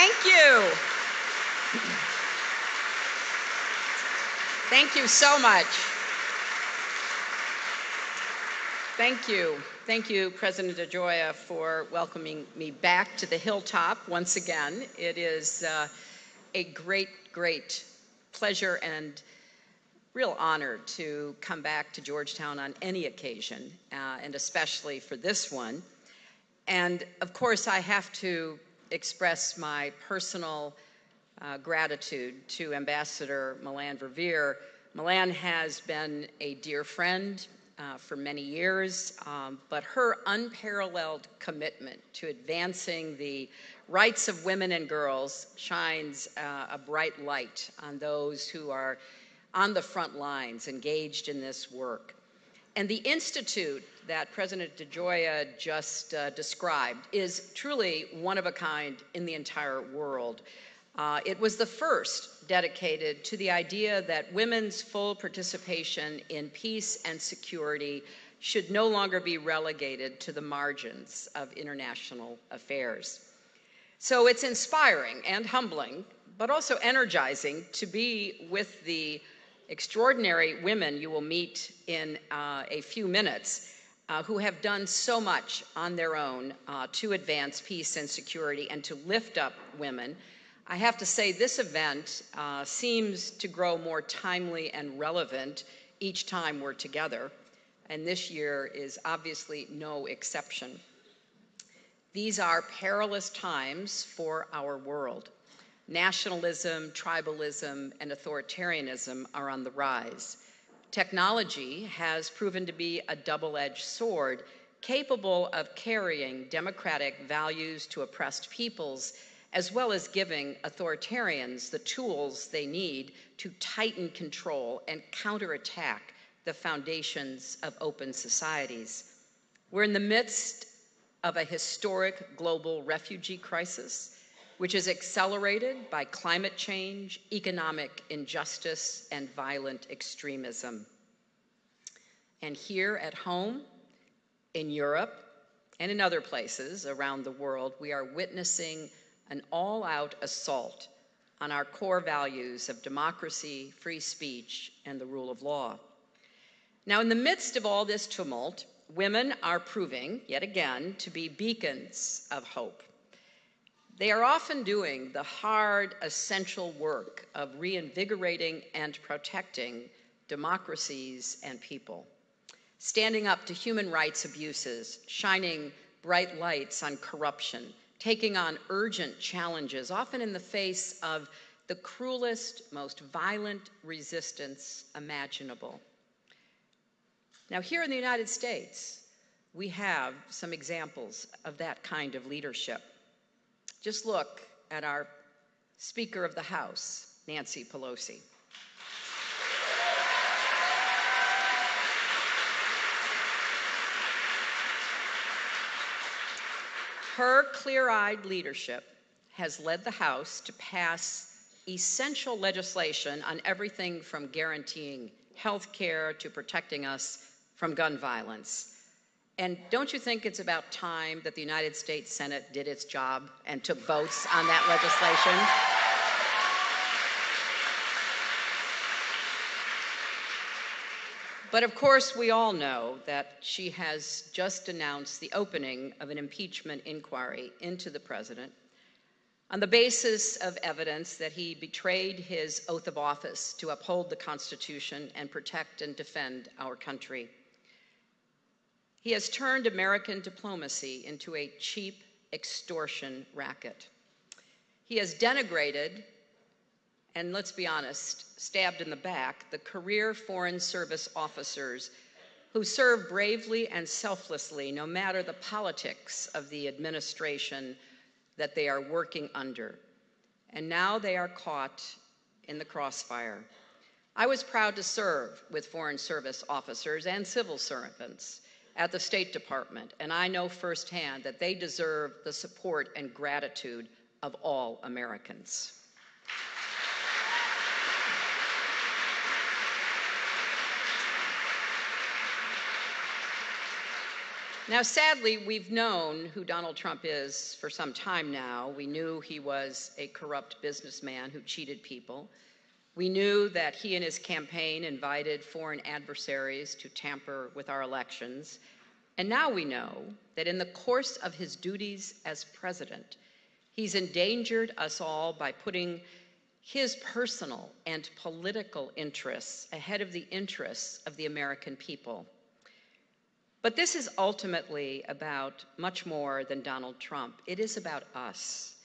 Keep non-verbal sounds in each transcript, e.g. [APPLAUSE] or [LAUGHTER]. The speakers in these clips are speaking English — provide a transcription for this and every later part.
Thank you. Thank you so much. Thank you. Thank you, President DeGioia, for welcoming me back to the Hilltop once again. It is uh, a great, great pleasure and real honor to come back to Georgetown on any occasion, uh, and especially for this one. And of course, I have to express my personal uh, gratitude to Ambassador Melanne Verveer. Melanne has been a dear friend uh, for many years, um, but her unparalleled commitment to advancing the rights of women and girls shines uh, a bright light on those who are on the front lines engaged in this work. And the institute that President DeGioia just uh, described is truly one of a kind in the entire world. Uh, it was the first dedicated to the idea that women's full participation in peace and security should no longer be relegated to the margins of international affairs. So it's inspiring and humbling, but also energizing to be with the extraordinary women you will meet in uh, a few minutes uh, who have done so much on their own uh, to advance peace and security and to lift up women. I have to say, this event uh, seems to grow more timely and relevant each time we're together, and this year is obviously no exception. These are perilous times for our world. Nationalism, tribalism, and authoritarianism are on the rise. Technology has proven to be a double-edged sword capable of carrying democratic values to oppressed peoples as well as giving authoritarians the tools they need to tighten control and counterattack the foundations of open societies. We're in the midst of a historic global refugee crisis which is accelerated by climate change, economic injustice, and violent extremism. And here at home, in Europe, and in other places around the world, we are witnessing an all-out assault on our core values of democracy, free speech, and the rule of law. Now, in the midst of all this tumult, women are proving, yet again, to be beacons of hope. They are often doing the hard, essential work of reinvigorating and protecting democracies and people, standing up to human rights abuses, shining bright lights on corruption, taking on urgent challenges, often in the face of the cruelest, most violent resistance imaginable. Now, here in the United States, we have some examples of that kind of leadership. Just look at our Speaker of the House, Nancy Pelosi. Her clear-eyed leadership has led the House to pass essential legislation on everything from guaranteeing health care to protecting us from gun violence. And don't you think it's about time that the United States Senate did its job and took votes on that legislation? But of course, we all know that she has just announced the opening of an impeachment inquiry into the president on the basis of evidence that he betrayed his oath of office to uphold the Constitution and protect and defend our country. He has turned American diplomacy into a cheap extortion racket. He has denigrated, and let's be honest, stabbed in the back, the career Foreign Service officers who serve bravely and selflessly no matter the politics of the administration that they are working under. And now they are caught in the crossfire. I was proud to serve with Foreign Service officers and civil servants at the State Department, and I know firsthand that they deserve the support and gratitude of all Americans. Now, sadly, we've known who Donald Trump is for some time now. We knew he was a corrupt businessman who cheated people. We knew that he and his campaign invited foreign adversaries to tamper with our elections. And now we know that in the course of his duties as president, he's endangered us all by putting his personal and political interests ahead of the interests of the American people. But this is ultimately about much more than Donald Trump. It is about us.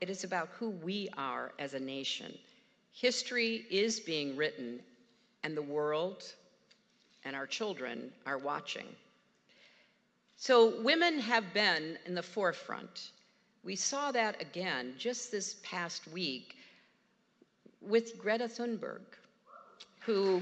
It is about who we are as a nation. History is being written, and the world and our children are watching. So, women have been in the forefront. We saw that again just this past week with Greta Thunberg, who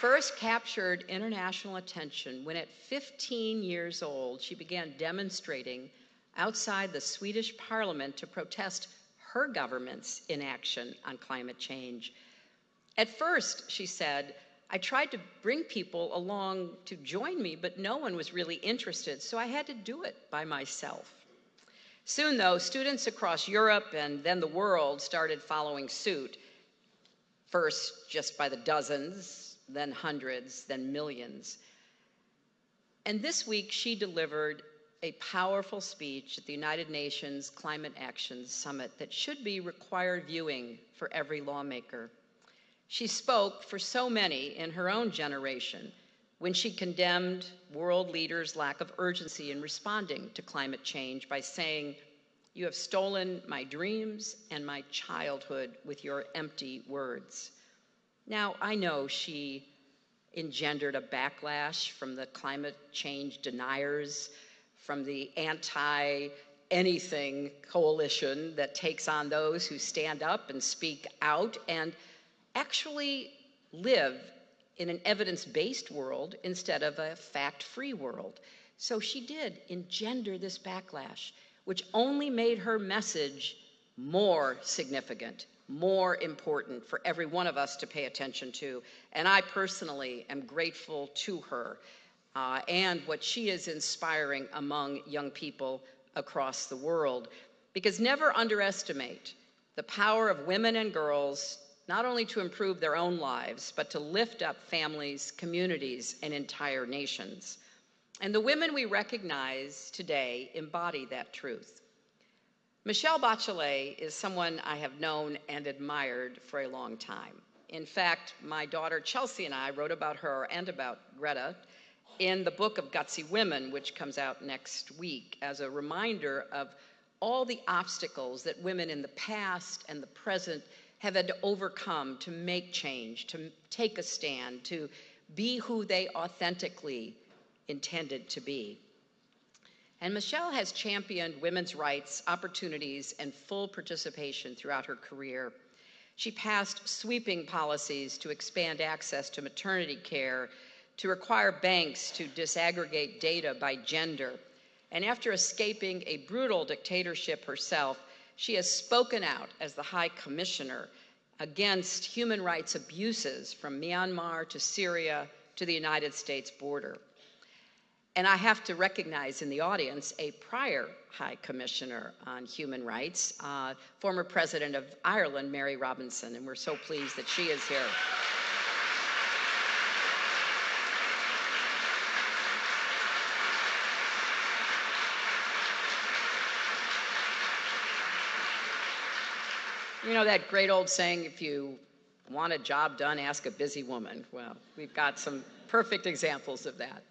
first captured international attention when at 15 years old she began demonstrating outside the Swedish parliament to protest her government's inaction on climate change. At first, she said, I tried to bring people along to join me, but no one was really interested, so I had to do it by myself. Soon, though, students across Europe and then the world started following suit, first just by the dozens, then hundreds, then millions. And this week, she delivered a powerful speech at the United Nations Climate Action Summit that should be required viewing for every lawmaker. She spoke for so many in her own generation when she condemned world leaders' lack of urgency in responding to climate change by saying, You have stolen my dreams and my childhood with your empty words. Now, I know she engendered a backlash from the climate change deniers from the anti anything coalition that takes on those who stand up and speak out and actually live in an evidence based world instead of a fact free world. So she did engender this backlash, which only made her message more significant, more important for every one of us to pay attention to. And I personally am grateful to her uh, and what she is inspiring among young people across the world. Because never underestimate the power of women and girls not only to improve their own lives, but to lift up families, communities, and entire nations. And the women we recognize today embody that truth. Michelle Bachelet is someone I have known and admired for a long time. In fact, my daughter Chelsea and I wrote about her and about Greta in the book of Gutsy Women, which comes out next week, as a reminder of all the obstacles that women in the past and the present have had to overcome to make change, to take a stand, to be who they authentically intended to be. And Michelle has championed women's rights, opportunities, and full participation throughout her career. She passed sweeping policies to expand access to maternity care to require banks to disaggregate data by gender. And after escaping a brutal dictatorship herself, she has spoken out as the High Commissioner against human rights abuses from Myanmar to Syria to the United States border. And I have to recognize in the audience a prior High Commissioner on Human Rights, uh, former President of Ireland, Mary Robinson, and we're so pleased that she is here. You know that great old saying, if you want a job done, ask a busy woman. Well, we've got some perfect examples of that.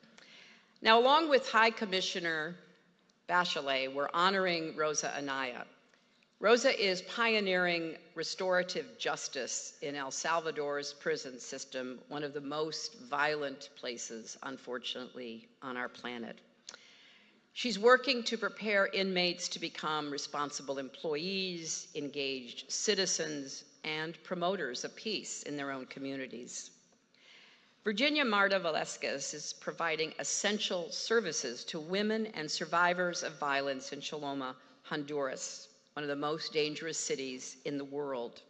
Now, along with High Commissioner Bachelet, we're honoring Rosa Anaya. Rosa is pioneering restorative justice in El Salvador's prison system, one of the most violent places, unfortunately, on our planet. She's working to prepare inmates to become responsible employees, engaged citizens, and promoters of peace in their own communities. Virginia Marta Velasquez is providing essential services to women and survivors of violence in Choloma, Honduras, one of the most dangerous cities in the world.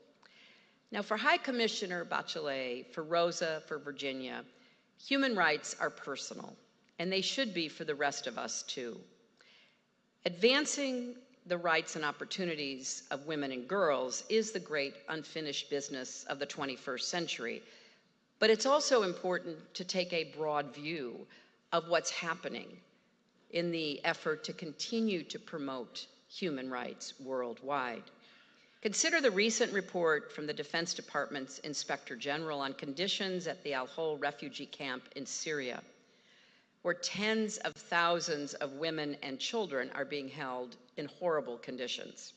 Now, for High Commissioner Bachelet, for Rosa, for Virginia, human rights are personal, and they should be for the rest of us too. Advancing the rights and opportunities of women and girls is the great unfinished business of the 21st century. But it's also important to take a broad view of what's happening in the effort to continue to promote human rights worldwide. Consider the recent report from the Defense Department's Inspector General on conditions at the Al Hol refugee camp in Syria, where tens of thousands of women and children are being held in horrible conditions.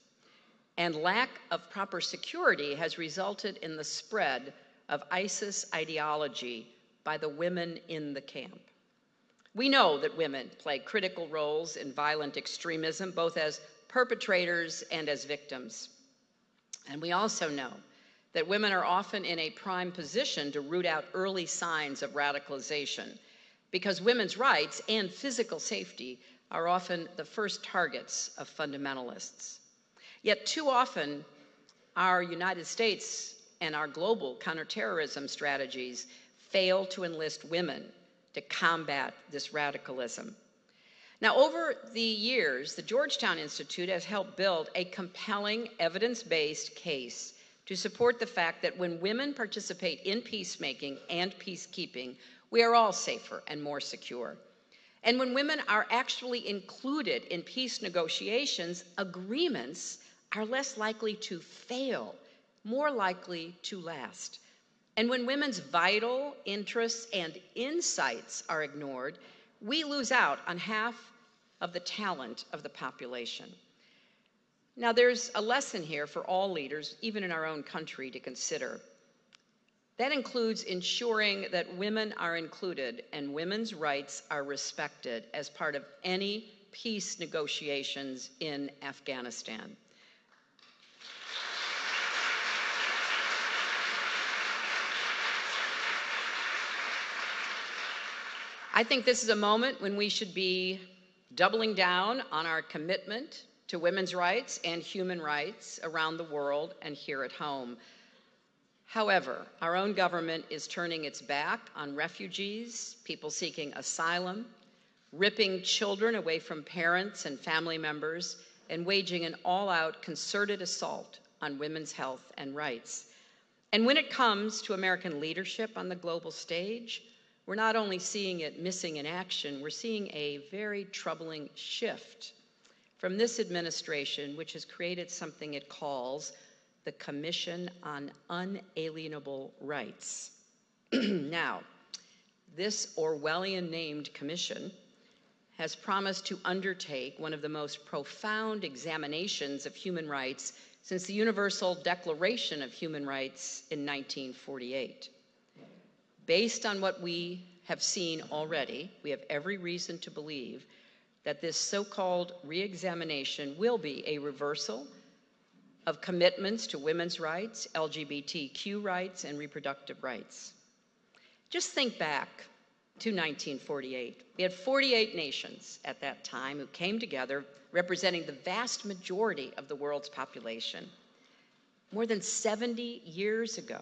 And lack of proper security has resulted in the spread of ISIS ideology by the women in the camp. We know that women play critical roles in violent extremism, both as perpetrators and as victims. And we also know that women are often in a prime position to root out early signs of radicalization because women's rights and physical safety are often the first targets of fundamentalists. Yet too often, our United States and our global counterterrorism strategies fail to enlist women to combat this radicalism. Now, over the years, the Georgetown Institute has helped build a compelling evidence based case to support the fact that when women participate in peacemaking and peacekeeping, we are all safer and more secure. And when women are actually included in peace negotiations, agreements are less likely to fail, more likely to last. And when women's vital interests and insights are ignored, we lose out on half of the talent of the population. Now, there's a lesson here for all leaders, even in our own country, to consider. That includes ensuring that women are included and women's rights are respected as part of any peace negotiations in Afghanistan. I think this is a moment when we should be doubling down on our commitment to women's rights and human rights around the world and here at home. However, our own government is turning its back on refugees, people seeking asylum, ripping children away from parents and family members, and waging an all out concerted assault on women's health and rights. And when it comes to American leadership on the global stage, we're not only seeing it missing in action, we're seeing a very troubling shift from this administration, which has created something it calls the Commission on Unalienable Rights. [CLEARS THROAT] now, this Orwellian named commission has promised to undertake one of the most profound examinations of human rights since the Universal Declaration of Human Rights in 1948. Based on what we have seen already, we have every reason to believe that this so called re examination will be a reversal of commitments to women's rights, LGBTQ rights, and reproductive rights. Just think back to 1948. We had 48 nations at that time who came together representing the vast majority of the world's population. More than 70 years ago,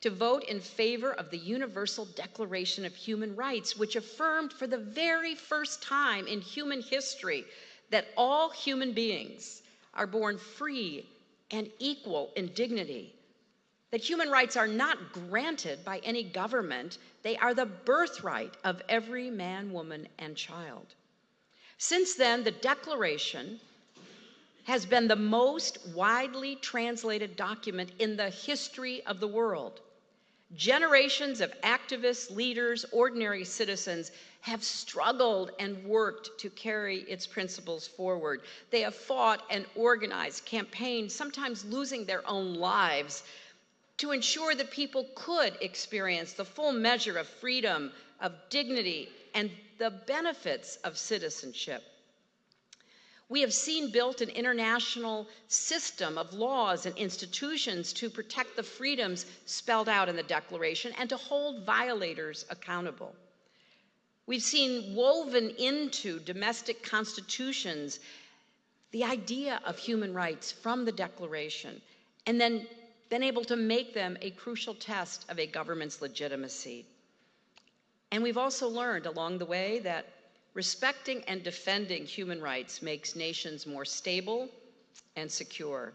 to vote in favor of the Universal Declaration of Human Rights, which affirmed for the very first time in human history that all human beings are born free and equal in dignity. That human rights are not granted by any government, they are the birthright of every man, woman, and child. Since then, the Declaration has been the most widely translated document in the history of the world. Generations of activists, leaders, ordinary citizens have struggled and worked to carry its principles forward. They have fought and organized campaigns, sometimes losing their own lives, to ensure that people could experience the full measure of freedom, of dignity, and the benefits of citizenship. We have seen built an international system of laws and institutions to protect the freedoms spelled out in the Declaration and to hold violators accountable. We've seen woven into domestic constitutions the idea of human rights from the Declaration and then been able to make them a crucial test of a government's legitimacy. And we've also learned along the way that respecting and defending human rights makes nations more stable and secure.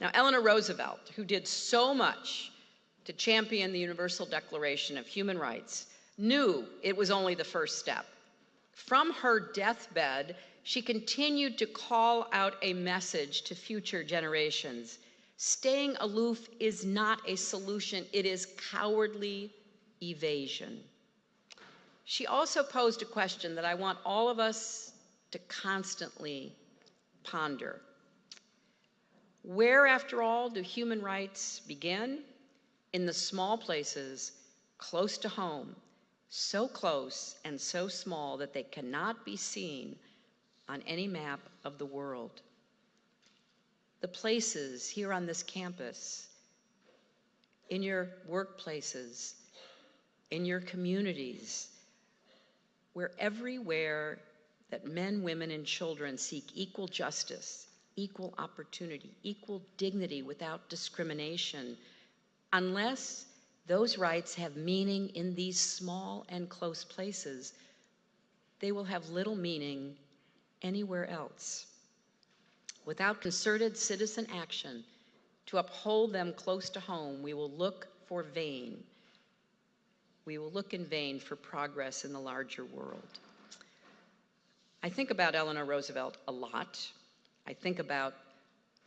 Now, Eleanor Roosevelt, who did so much to champion the Universal Declaration of Human Rights, knew it was only the first step. From her deathbed, she continued to call out a message to future generations. Staying aloof is not a solution, it is cowardly evasion. She also posed a question that I want all of us to constantly ponder. Where, after all, do human rights begin? In the small places close to home, so close and so small that they cannot be seen on any map of the world. The places here on this campus, in your workplaces, in your communities, where everywhere that men, women, and children seek equal justice, equal opportunity, equal dignity without discrimination, unless those rights have meaning in these small and close places, they will have little meaning anywhere else. Without concerted citizen action to uphold them close to home, we will look for vain. We will look in vain for progress in the larger world. I think about Eleanor Roosevelt a lot. I think about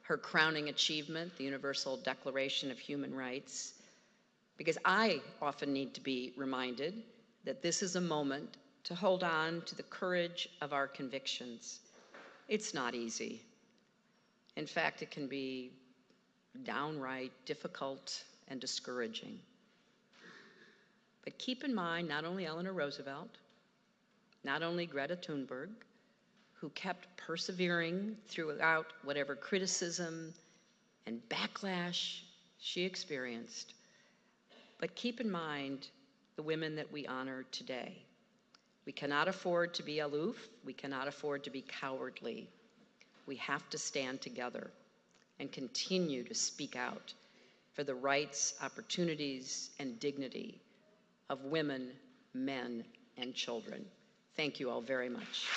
her crowning achievement, the Universal Declaration of Human Rights, because I often need to be reminded that this is a moment to hold on to the courage of our convictions. It's not easy. In fact, it can be downright difficult and discouraging. But keep in mind not only Eleanor Roosevelt, not only Greta Thunberg, who kept persevering throughout whatever criticism and backlash she experienced, but keep in mind the women that we honor today. We cannot afford to be aloof. We cannot afford to be cowardly. We have to stand together and continue to speak out for the rights, opportunities, and dignity of women, men, and children. Thank you all very much.